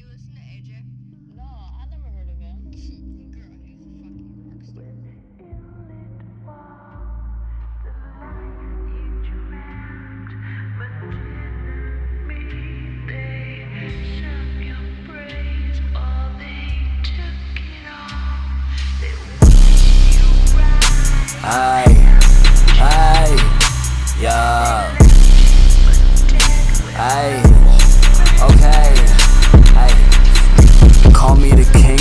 you listen to AJ? No, I never heard of him. Girl, he's a fucking rock star. Ay, ay, yeah. Ay,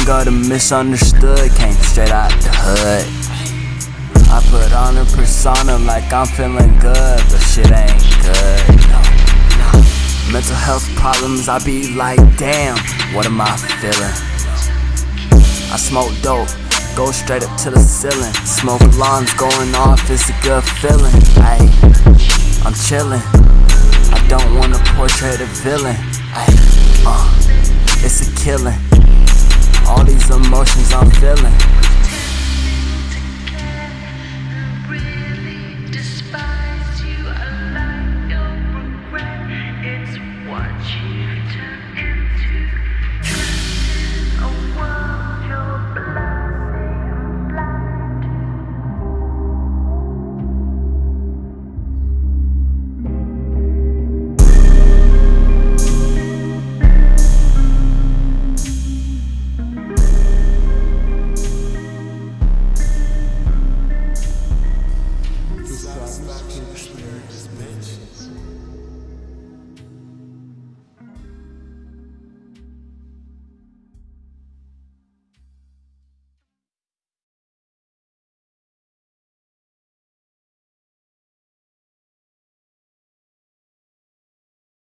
of the misunderstood. Came straight out the hood. I put on a persona like I'm feeling good, but shit ain't good. No, no. Mental health problems, I be like, damn, what am I feeling? I smoke dope, go straight up to the ceiling. Smoke alarms going off, it's a good feeling. Ay, I'm chillin'. I don't wanna portray the villain. Ay, uh, it's a killing all these emotions I'm feeling. Really despise you, regret, it's what you